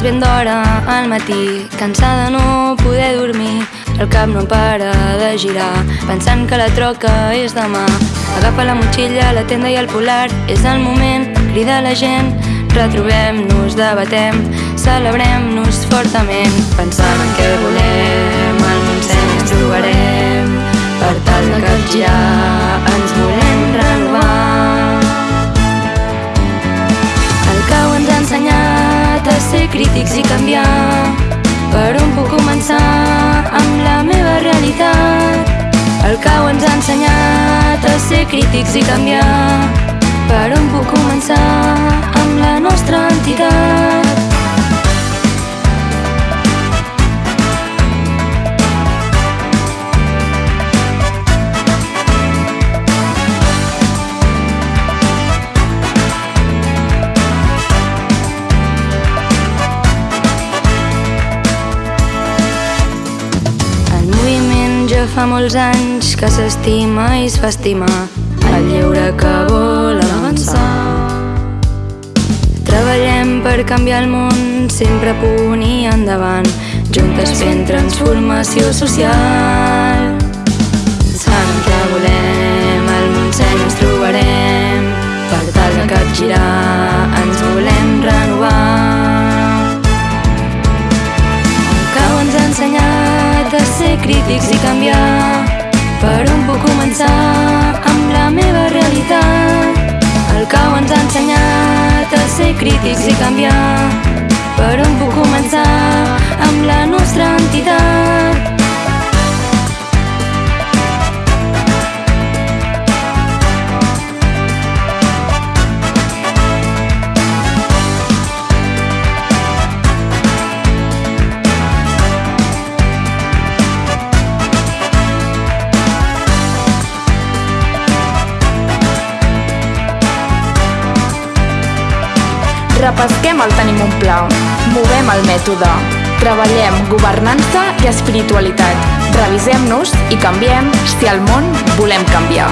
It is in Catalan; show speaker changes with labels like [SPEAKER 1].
[SPEAKER 1] és ben d'hora al matí, cansada de no poder dormir. El cap no para de girar, pensant que la troca és demà. Agafa la motxilla, la tenda i el polar, és el moment, crida la gent. Retrobem-nos, debatem, celebrem-nos fortament, pensant en què volem, crítics i canviar, per on puc començar amb la meva realitat. El cau ens ha ensenyat a ser crítics i canviar, fa molts anys que s'estima i es fa estimar el lleure que vol avançar. Treballem per canviar el món, sempre punt i endavant, juntes fent transformació social. Ser crítics i canviar, per on puc començar amb la meva realitat. El cau ens ha ensenyat a ser crítics i canviar, per on puc començar amb la nostra entitat.
[SPEAKER 2] Repesquem el tenim un pla, movem el mètode, treballem governança i espiritualitat, revisem-nos i canviem. Si al món volem canviar.